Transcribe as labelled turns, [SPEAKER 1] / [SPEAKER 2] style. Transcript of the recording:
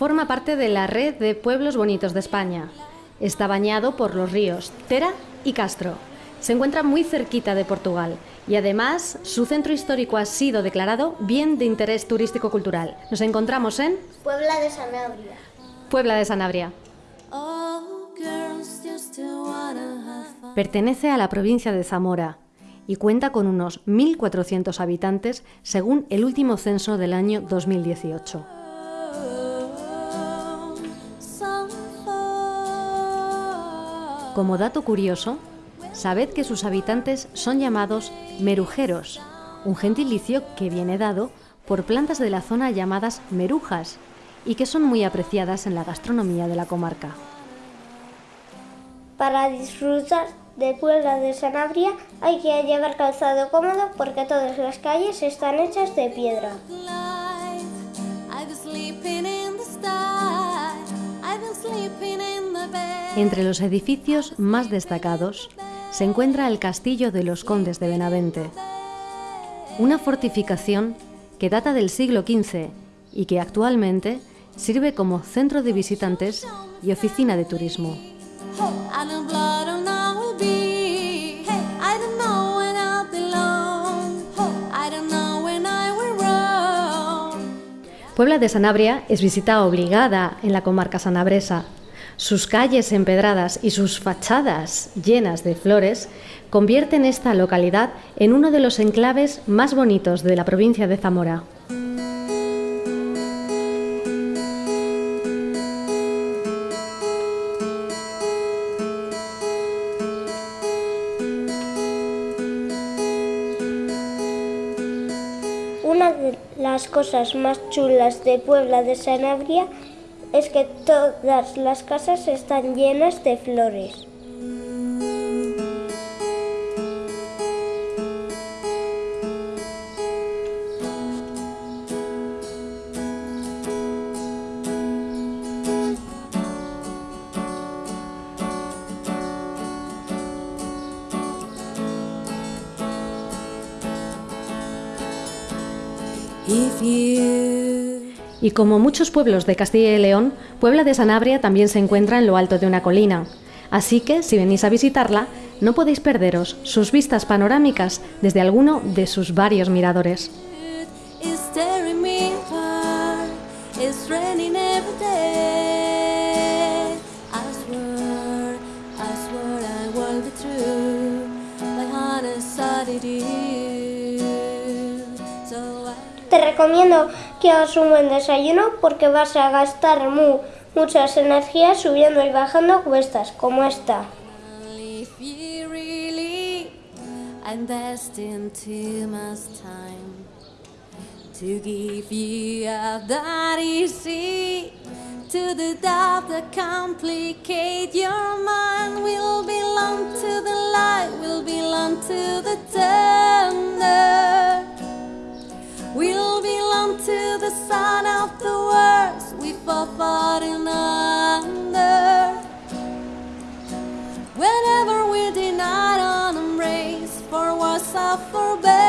[SPEAKER 1] forma parte de la red de pueblos bonitos de España. Está bañado por los ríos Tera y Castro. Se encuentra muy cerquita de Portugal y además su centro histórico ha sido declarado bien de interés turístico-cultural. Nos encontramos en
[SPEAKER 2] Puebla de Sanabria.
[SPEAKER 1] Puebla de Sanabria. Pertenece a la provincia de Zamora y cuenta con unos 1.400 habitantes según el último censo del año 2018. Como dato curioso, sabed que sus habitantes son llamados merujeros, un gentilicio que viene dado por plantas de la zona llamadas merujas y que son muy apreciadas en la gastronomía de la comarca.
[SPEAKER 2] Para disfrutar de Puebla de Sanabria hay que llevar calzado cómodo porque todas las calles están hechas de piedra.
[SPEAKER 1] Entre los edificios más destacados se encuentra el Castillo de los Condes de Benavente, una fortificación que data del siglo XV y que actualmente sirve como centro de visitantes y oficina de turismo. Puebla de Sanabria es visita obligada en la comarca sanabresa. Sus calles empedradas y sus fachadas llenas de flores convierten esta localidad en uno de los enclaves más bonitos de la provincia de Zamora.
[SPEAKER 2] Una de las cosas más chulas de Puebla de Sanabria es que todas las casas están llenas de flores.
[SPEAKER 1] Y como muchos pueblos de Castilla y León, Puebla de Sanabria también se encuentra en lo alto de una colina. Así que, si venís a visitarla, no podéis perderos sus vistas panorámicas desde alguno de sus varios miradores.
[SPEAKER 2] Te recomiendo que hagas un buen desayuno porque vas a gastar mu- muchas energías subiendo y bajando cuestas como esta.
[SPEAKER 3] To the doubt that complicate your mind to the sun of the words we fall falling under. Whenever we deny an embrace for what's up for better.